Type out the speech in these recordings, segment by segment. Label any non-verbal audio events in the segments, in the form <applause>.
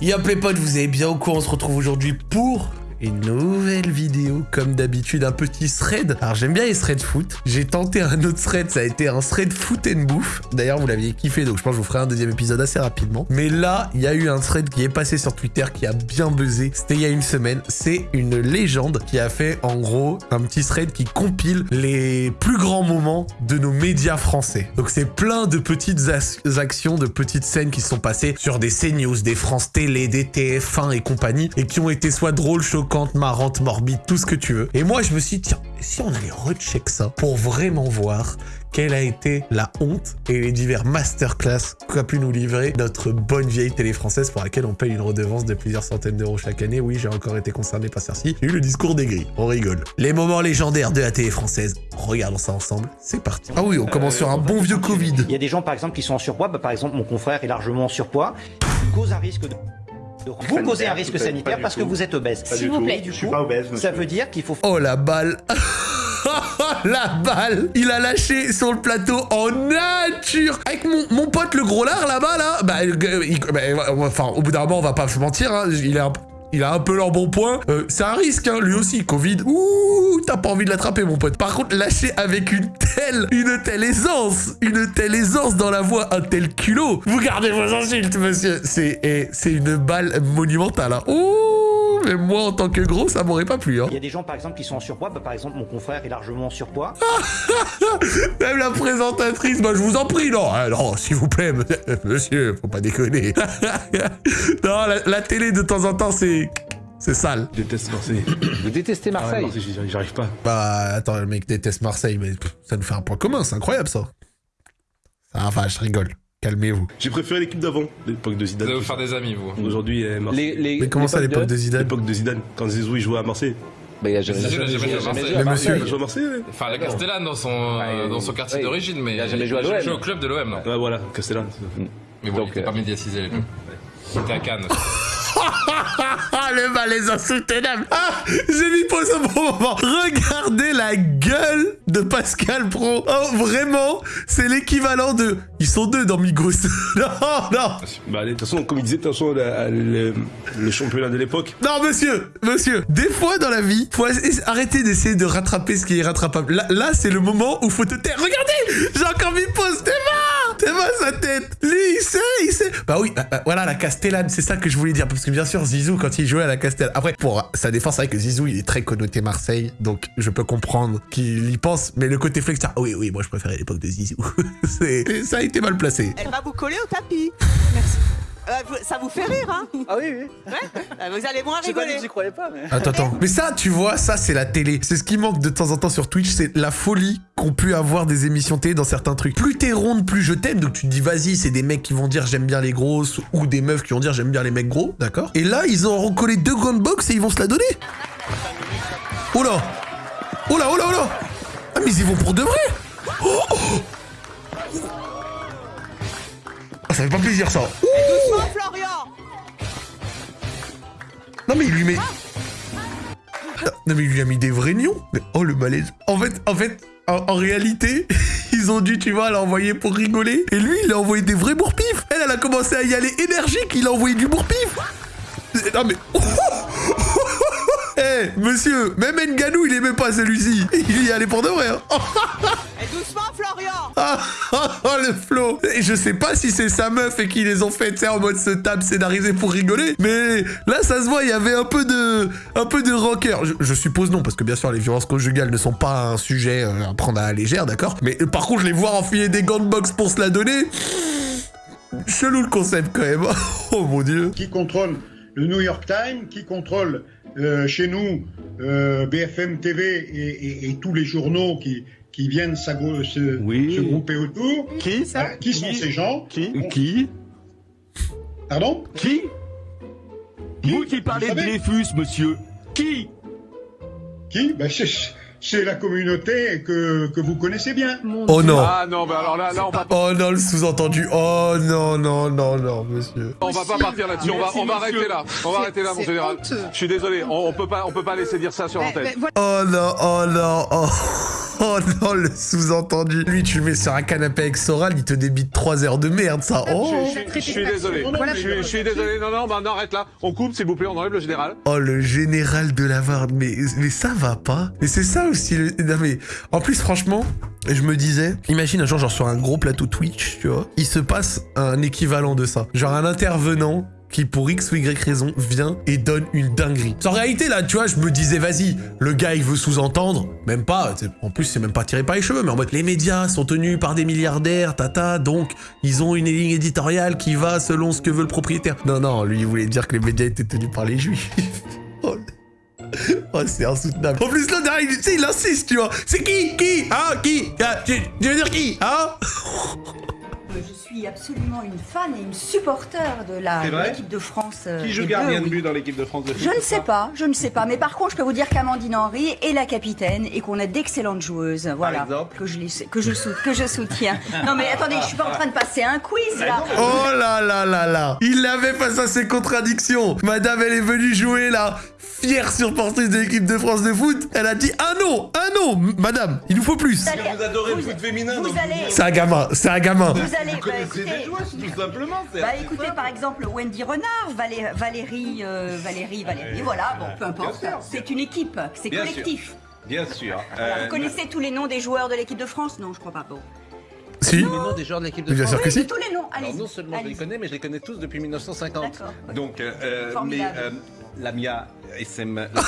Yop les potes, vous avez bien au courant, on se retrouve aujourd'hui pour une nouvelle vidéo, comme d'habitude, un petit thread. Alors j'aime bien les threads foot. J'ai tenté un autre thread, ça a été un thread foot and bouffe. D'ailleurs, vous l'aviez kiffé, donc je pense que je vous ferai un deuxième épisode assez rapidement. Mais là, il y a eu un thread qui est passé sur Twitter qui a bien buzzé. C'était il y a une semaine. C'est une légende qui a fait, en gros, un petit thread qui compile les plus grands moments de nos médias français. Donc c'est plein de petites actions, de petites scènes qui sont passées sur des CNews, des France Télé, des TF1 et compagnie, et qui ont été soit drôles, choquantes, marrante, morbide, tout ce que tu veux. Et moi, je me suis dit, tiens, si on allait recheck ça pour vraiment voir quelle a été la honte et les divers masterclass qu'a pu nous livrer notre bonne vieille télé française pour laquelle on paye une redevance de plusieurs centaines d'euros chaque année. Oui, j'ai encore été concerné par ceci. J'ai eu le discours des gris. On rigole. Les moments légendaires de la télé française. Regardons ça ensemble. C'est parti. Ah oui, on commence sur un bon vieux Covid. Il y a des gens, par exemple, qui sont en surpoids. Bah, par exemple, mon confrère est largement en surpoids. Cause un risque de vous causez un risque sanitaire parce que vous êtes obèse. S'il vous plaît. Du coup, ça veut dire qu'il faut... Oh la balle. <laughs> La balle. Il a lâché sur le plateau en nature. Avec mon, mon pote le gros lard là-bas, là, bah, bah enfin, au bout d'un moment, on va pas se mentir, hein, il est un il a un peu leur bon point. Euh, c'est un risque, hein, lui aussi, Covid. Ouh, t'as pas envie de l'attraper, mon pote. Par contre, lâcher avec une telle, une telle aisance, une telle aisance dans la voix, un tel culot. Vous gardez vos insultes, monsieur. C'est, eh, c'est une balle monumentale. Hein. Ouh mais moi, en tant que gros, ça m'aurait pas plu. Hein. Il y a des gens, par exemple, qui sont en surpoids. Bah, par exemple, mon confrère est largement en surpoids. <laughs> Même la présentatrice, bah, je vous en prie, non. Ah, non, s'il vous plaît, <laughs> monsieur, faut pas déconner. <laughs> non, la, télé, de temps en temps, c'est... C'est sale. Je déteste Marseille. <coughs> Vous détestez Marseille, ah J'y arrive pas. Bah, attends, le mec déteste Marseille, mais ça nous fait un point commun, c'est incroyable ça. Ça va, je rigole. Calmez-vous. J'ai préféré l'équipe d'avant, l'époque de Zidane. Vous allez vous faire des amis, vous. Aujourd'hui, Marseille. Les, Mais comment ça, l'époque de... Zidane L'époque de Zidane, quand Zizou il jouait à Marseille. Bah, il a jamais, jamais, jamais, joué à Marseille. Mais monsieur, il a joué à Marseille, Enfin, à la Castellane dans son, dans son quartier d'origine, mais. Il a jamais joué à l'OM. Il au club de l'OM, Ouais, voilà, Castellane. Mais bon, il était pas médiatisé, les clubs. Il était à Cannes. <laughs> <laughs> le malaise insoutenable. Ah, j'ai mis pause au bon moment. Regardez la gueule de Pascal Pro. Oh, vraiment, c'est l'équivalent de... Ils sont deux dans Migros. <laughs> non, non. Bah, de toute façon, comme il disait, de toute façon, le, championnat de l'époque. Non, monsieur, monsieur, des fois dans la vie, faut arrêter d'essayer de rattraper ce qui est rattrapable. Là, là c'est le moment où faut te taire. Regardez, j'ai encore mis pause. T'es T'es mort sa tête. Lui, il sait, il sait. Bah oui, bah, bah, voilà, la Castellane, c'est ça que je voulais dire. Parce que bien sûr, Zizou, quand il jouait à la Castellane... Après, pour sa défense, c'est vrai que Zizou, il est très connoté Marseille. Donc, je peux comprendre qu'il y pense. Mais le côté flex, ah oui, oui, moi, je préférais l'époque de Zizou. <laughs> ça a été mal placé. Elle va vous coller au tapis. Merci. Euh, ça vous fait rire, hein Ah oui, oui. Ouais euh, Vous allez moins rigoler. Pas j'y croyais pas, mais... Attends, attends. Mais ça, tu vois, ça, c'est la télé. C'est ce qui manque de temps en temps sur Twitch, c'est la folie qu'ont pu avoir des émissions télé dans certains trucs. Plus t'es ronde, plus je t'aime. Donc tu te dis, vas-y, c'est des mecs qui vont dire j'aime bien les grosses, ou des meufs qui vont dire j'aime bien les mecs gros, d'accord? Et là, ils ont recollé deux grandes box et ils vont se la donner. Oh là Oh là, oh là, oh là Ah, mais ils y vont pour de vrai oh, oh. Ça fait pas plaisir, ça doucement, Florian Non, mais il lui met... Non, mais il lui a mis des vrais nions Mais oh, le malaise En fait, en fait, en, réalité, <laughs> ils ont dû, tu vois, l'envoyer pour rigoler. Et lui, il a envoyé des vrais bourpifs. Elle, elle a commencé à y aller énergique. Il a envoyé du bourpif. Non, mais... <laughs> Eh, monsieur, même Nganou, il aimait pas celui-ci. Il y allait pour de vrai. Hein. <laughs> Et doucement, Florian <laughs> ah, oh, le flow Et je sais pas si c'est sa meuf et qui les ont fait, tu en mode ce table scénarisé pour rigoler, mais là, ça se voit, il y avait un peu de... un peu de rancœur. Je, suppose non, parce que bien sûr, les violences conjugales ne sont pas un sujet euh, à prendre à la légère, d'accord Mais euh, par contre, je les voir enfiler des gants de boxe pour se la donner... Chelou le concept, quand même. <laughs> oh, mon Dieu Qui contrôle le New York Times, qui contrôle euh, chez nous euh, BFM TV et, tous les journaux qui, qui viennent se, se, grouper autour. Qui ça euh, Qui sont ces gens Qui Qui Pardon Qui Vous qui parlez de Dreyfus, monsieur. Qui Qui ben, c'est la communauté que, que vous connaissez bien. oh non. Ah non, mais alors là, là on va Oh non, le sous-entendu. Oh non, non, non, non, monsieur. On va pas partir là-dessus. On va, on va arrêter là. On va arrêter là, mon général. Je suis désolé. On, on, peut pas, on peut pas laisser dire ça sur l'antenne. Oh non, oh non, oh. <laughs> Oh non, le sous-entendu. Lui, tu le mets sur un canapé avec Soral, il te débite 3 heures de merde, ça. Oh Je suis désolé. Je suis- je suis désolé. Non, non, bah, non, arrête là. On coupe, s'il vous plaît, on enlève le général. Oh, le général de la Varde, mais, mais ça va pas. Mais c'est ça aussi. Le... Non, mais en plus, franchement, je me disais, imagine un jour, genre sur un gros plateau Twitch, tu vois, il se passe un équivalent de ça. Genre un intervenant qui pour X ou Y raison vient et donne une dinguerie. En réalité là, tu vois, je me disais vas-y, le gars il veut sous-entendre, même pas, en plus c'est même pas tiré par les cheveux, mais en mode les médias sont tenus par des milliardaires, tata, donc ils ont une ligne éditoriale qui va selon ce que veut le propriétaire. Non non, lui il voulait dire que les médias étaient tenus par les juifs. <laughs> oh, Oh, c'est insoutenable. En plus, là, derrière, il, il insiste, tu vois. C'est qui Qui Ah, qui Ah, tu, tu veux dire qui Hein? <laughs> Je suis absolument une fan et une supporter de l'équipe de France. euh, Qui joue gardien de oui. but dans l'équipe de France de foot Je ne sais pas, je ne sais pas. Mais par contre, je peux vous dire qu'Amandine Henry est la capitaine et qu'on a d'excellentes joueuses. Voilà. exemple que je, les, que, je sou- que je soutiens. Non mais attendez, je suis pas en train de passer un quiz là. Oh là là là là Il l'avait face à ses contradictions. Madame, elle est venue jouer là, fière supportrice de l'équipe de France de foot. Elle a dit un non, un non, madame, il nous faut plus. Vous allez- Vous adorez le vous- foot féminin, Vous donc allez, C'est un gamin, c'est un gamin. vous allez, bah, connaissez écoutez, des joueuses, tout simplement. c'est- bah, écoutez par exemple Wendy Renard, Valé- Valérie, euh, Valérie, Valérie, voilà, bon, peu importe. sûr. C'est une équipe, c'est collectif. Bien sûr. Euh, vous connaissez tous les noms des joueurs de l'équipe de France? Non, je crois pas. Bon. Si Les noms des joueurs de l'équipe de Bien France. sûr que Oui, si. tous les noms, allez Alors non seulement je les connais, mais je les connais tous depuis 1950. D'accord. Donc, euh, euh, mais euh, Lamia SM. <laughs>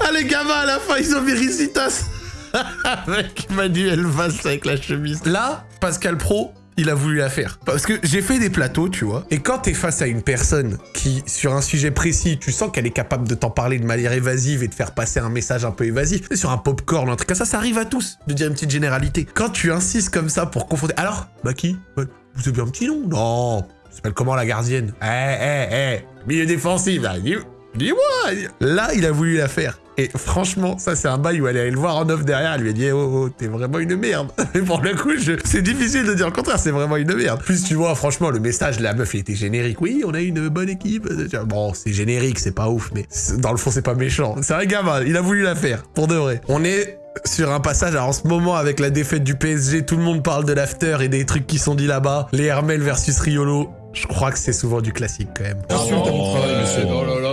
Ah les gamins à la fin ils ont Véricitas <laughs> Avec Manuel Valls avec la chemise. Là, Pascal Pro, il a voulu la faire. Parce que j'ai fait des plateaux, tu vois. Et quand t'es face à une personne qui, sur un sujet précis, tu sens qu'elle est capable de t'en parler de manière évasive et de faire passer un message un peu évasif. Sur un popcorn, un truc comme ça, ça arrive à tous de dire une petite généralité. Quand tu insistes comme ça pour confondre. Alors, bah qui? Ouais, Vous avez un petit nom? Non s'appelle comment la gardienne? Eh, eh, eh Milieu défensif, là, Dis-moi Là, il a voulu la faire. Et franchement, ça, c'est un bail où elle est allée le voir en off derrière. Elle lui a dit, oh, oh, t'es vraiment une merde. <laughs> Mais pour le coup, je- c'est difficile de dire le contraire, c'est vraiment une merde. Plus, tu vois, franchement, le message, la meuf, il était générique. Oui, on a une bonne équipe. Bon, c'est générique, c'est pas ouf, mais dans le fond, c'est pas méchant. C'est un gamin, il a voulu la faire, pour de vrai. On est sur un passage, alors en ce moment, avec la défaite du PSG, tout le monde parle de l'after et des trucs qui sont dit là-bas. Les Hermel versus Riolo. Je crois que c'est souvent du classique quand même. Insulte à mon travail, monsieur.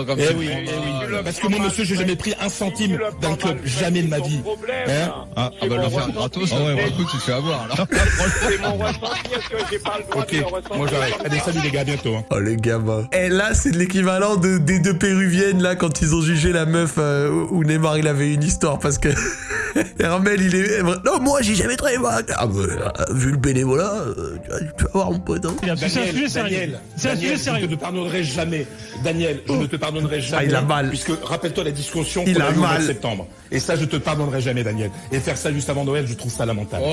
Comme Eh oui, eh oui. Parce que moi, monsieur, j'ai jamais pris un centime d'un club. Jamais de ma vie. Hein Ah, on va le faire gratos. Ah ouais, bah écoute, tu te fais avoir là. <laughs> Ok, moi j'arrête. Allez, salut les gars, bientôt. hein. Oh les gamins. Et là, c'est de l'équivalent de, des deux péruviennes là quand ils ont jugé la meuf euh, où Neymar il avait une histoire parce que <laughs> <laughs> Hermel il est non moi j'ai jamais très mal. Ah bah, vu le bénévolat, euh, tu, vas, voir mon pote. hein. Daniel, Daniel, Daniel, je ne te pardonnerai jamais. Daniel, je ne te pardonnerai jamais. Ah, il a mal. Puisque, rappelle-toi la discussion Il qu'on a a mois mal. de septembre. Et ça, je te pardonnerai jamais, Daniel. Et faire ça juste avant Noël, je trouve ça lamentable.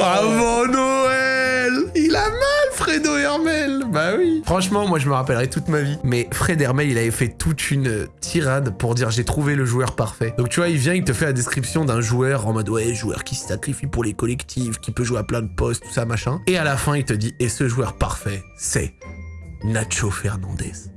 Avant Noël Il a mal, Fredo Hermel Bah oui Franchement, moi je me rappellerai toute ma vie. Mais Fred Hermel, il avait fait toute une euh, tirade pour dire j'ai trouvé le joueur parfait. Donc tu vois, il vient, il te fait la description d'un joueur en mode ouais, joueur qui se sacrifie pour les collectifs, qui peut jouer à plein de postes, tout ça, machin. Et à la fin, il te dit et ce joueur parfait, c'est Nacho Fernandez.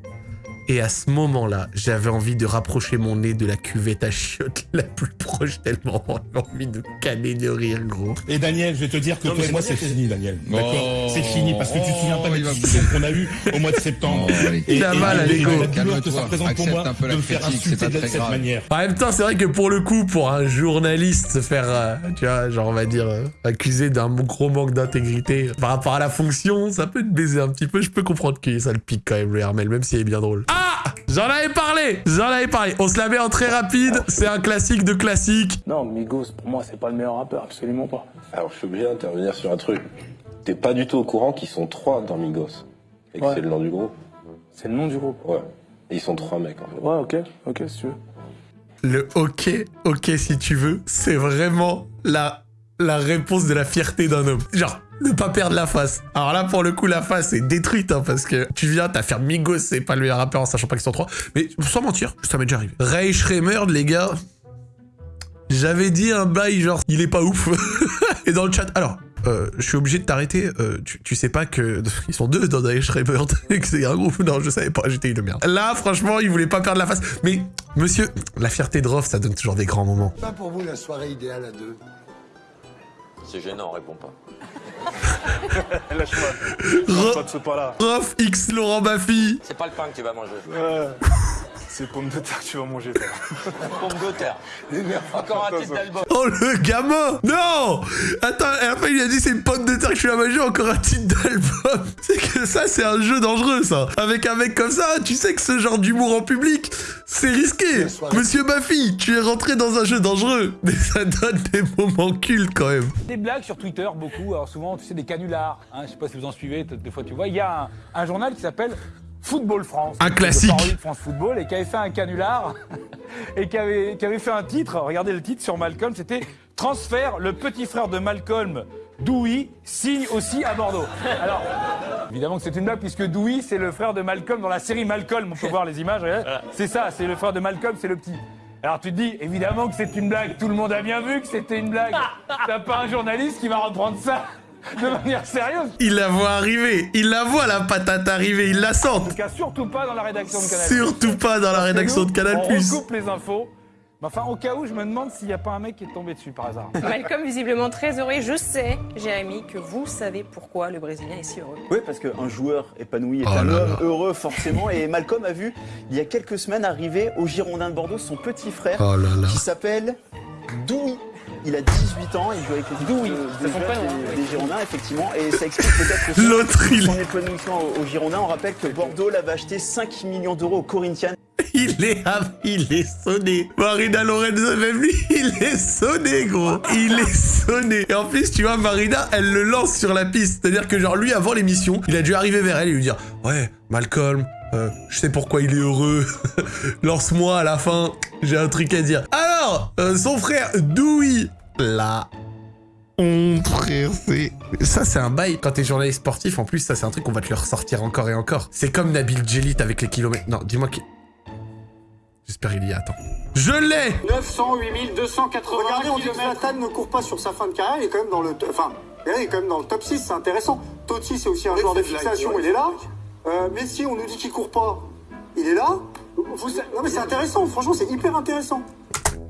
Et à ce moment-là, j'avais envie de rapprocher mon nez de la cuvette à chiottes la plus proche tellement j'avais envie de caler de rire, gros. Et Daniel, je vais te dire que toi et moi, c'est fini, Daniel. D'accord Oh. C'est fini, parce que tu te souviens pas des discussions qu'on a eues <laughs> au mois de septembre. Oh, allez. Il a mal à et- et l'ego. la douleur que ça représente pour moi de me faire insulter de très cette grave. manière. En même temps, c'est vrai que pour le coup, pour un journaliste se faire, euh, tu vois, genre on va dire, euh, accusé d'un gros manque d'intégrité par rapport à la fonction, ça peut te baiser un petit peu. Je peux comprendre que ça le pique quand même, le Hermel, même s'il est bien drôle. Ah J'en avais parlé J'en avais parlé. On se la met en très rapide, c'est un classique de classique. Non, Migos, pour moi, c'est pas le meilleur rappeur, absolument pas. Alors, je suis obligé d'intervenir sur un truc. T'es pas du tout au courant qu'ils sont trois dans Migos. Et que Ouais. c'est le nom du groupe. C'est le nom du groupe. Ouais. Et ils sont trois mecs, en fait. Ouais, ok, ok, si tu veux. Le ok, ok si tu veux, c'est vraiment la, la réponse de la fierté d'un homme. Genre, ne pas perdre la face. Alors là, pour le coup, la face est détruite, hein, parce que tu viens, t'as fait Migos, c'est pas le meilleur rappeur en sachant pas qu'ils sont trois. Mais sans mentir, ça m'est déjà arrivé. Ray Schremer, les gars, j'avais dit un bail genre, il est pas ouf. <laughs> Et dans le chat, alors, euh, je suis obligé de t'arrêter. Euh, tu, sais pas que <laughs> ils sont deux dans Daesh Rebirth <laughs> et que c'est un groupe. Non, je savais pas. J'étais une merde. Là, franchement, il voulait pas perdre la face. Mais monsieur, la fierté de Rof, ça donne toujours des grands moments. Pas pour vous la soirée idéale à deux. C'est gênant, réponds pas. <laughs> Lâche-moi. pas de ce pas-là. Rof X Laurent Baffy. C'est pas le pain que tu vas manger. Ouais. C'est pommes de terre que tu vas manger, Pommes de terre. <laughs> Encore un titre d'album. Oh, le gamin Non Attends, la fin, il a dit c'est une pomme de terre que je suis à manger, encore un titre d'album. <laughs> C'est que ça, c'est un jeu dangereux, ça. Avec un mec comme ça, tu sais que ce genre d'humour en public, c'est risqué. Monsieur Baffy, tu es rentré dans un jeu dangereux. <laughs> Mais ça donne des moments cultes, quand même. Des blagues sur Twitter, beaucoup. Alors souvent, tu sais, des canulars. Hein, je sais pas si vous en suivez, des fois tu vois. Il y a un, un journal qui s'appelle Football France. Un classique. De France Football et qui avait fait un canular <laughs> et qui avait, qui avait fait un titre. Regardez le titre sur Malcolm, c'était Transfert, le petit frère de Malcolm, Dewey, signe aussi à Bordeaux. Alors, évidemment que c'est une blague puisque Dewey, c'est le frère de Malcolm dans la série Malcolm. On peut voir les images. C'est ça, c'est le frère de Malcolm, c'est le petit. Alors tu te dis, évidemment que c'est une blague. Tout le monde a bien vu que c'était une blague. <laughs> T'as pas un journaliste qui va reprendre ça? De manière sérieuse. Il la voit arriver, il la voit la patate arriver, il la sent. En tout cas, surtout pas dans la rédaction de Canal. Surtout pas dans la rédaction de Canal+. On recoupe les infos. Mais enfin, au cas où, je me demande s'il n'y a pas un mec qui est tombé dessus par hasard. Malcolm, visiblement très heureux. Je sais, Jérémy, que vous savez pourquoi le Brésilien est si heureux. Oui, parce qu'un joueur épanoui est Oh un là homme là. heureux, forcément. Et Malcolm a vu, il y a quelques semaines, arriver au Girondin de Bordeaux son petit frère Oh là là. qui s'appelle Doui. Il a 18 ans, il joue avec de- c'est des, jeunes Girondins, effectivement. Et ça explique peut-être aussi <laughs> L'autre, il son épanouissement au, au Girondin. On rappelle que Bordeaux l'avait acheté 5 millions d'euros au Corinthians. <laughs> Il est, il est sonné. Marina Lorenzo, même lui, <laughs> il est sonné, gros. Il est sonné. Et en plus, tu vois, Marina, elle le lance sur la piste. C'est-à-dire que, genre, lui, avant l'émission, il a dû arriver vers elle et lui dire Ouais, Malcolm, euh, je sais pourquoi il est heureux. Lance-moi à la fin, j'ai un truc à dire. Alors, euh, son frère, Dewey, là. On frère, c'est... Ça, c'est un bail. Quand t'es journaliste sportif, en plus, ça, c'est un truc qu'on va te le ressortir encore et encore. C'est comme Nabil Djelit avec les kilomètres. Non, dis-moi qui... J'espère qu'il y a, attends. Je l'ai 908 280 Regardez, on dit que Zlatan ne court pas sur sa fin de carrière, il est quand même dans le, enfin, il est quand même dans le top 6, c'est intéressant. Totti, c'est aussi un joueur de fixation, il est là. Euh, Messi, on nous dit qu'il court pas, il est là. Vous- non mais c'est intéressant, franchement, c'est hyper intéressant.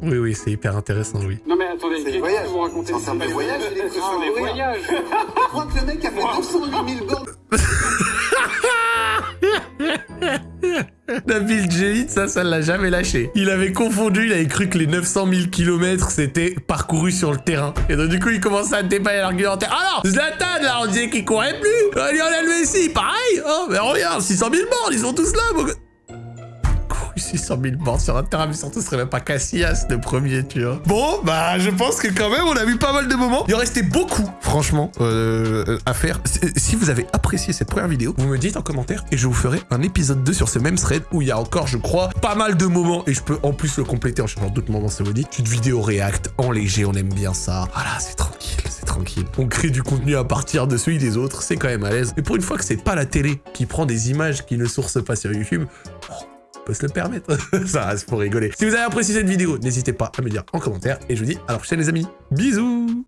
Oui, oui, c'est hyper intéressant, oui. Non mais attendez, C'est des voyages. vous racontez Ça ressemble à des voyages, j'ai l'impression Ce sont de des mourir. voyages. Je crois que le mec a fait 908 000 bornes. <laughs> Nabil Djelit, ça, ça l'a jamais lâché. Il avait confondu, il avait cru que les 900 000 km c'était parcouru sur le terrain. Et donc, du coup, il commençait à déballer l'argumentaire. Ah non, Zlatan, là, on disait qu'il courait plus. Euh, Lionel Messi, pareil. Oh, mais regarde, 600 000 bornes, ils sont tous là, mon gars. 600 000 bornes sur un terrain, mais surtout, ce serait même pas Casillas le premier, tu. Bon, bah, je pense que quand même, on a vu pas mal de moments. Il en restait beaucoup, franchement, euh, à faire. Si- vous avez apprécié cette première vidéo, vous me dites en commentaire et je vous ferai un épisode 2 sur ce même thread où il y a encore, je crois, pas mal de moments et je peux en plus le compléter en changeant d'autres moments, ça vous dit. Petite vidéo react en léger, on aime bien ça. Voilà, c'est tranquille, c'est tranquille. On crée du contenu à partir de celui des autres, c'est quand même à l'aise. Et pour une fois que c'est pas la télé qui prend des images qui ne sourcent pas sur YouTube, se le permettre. <laughs> ça reste pour rigoler. Si vous avez apprécié cette vidéo, n'hésitez pas à me dire en commentaire et je vous dis à la prochaine les amis. Bisous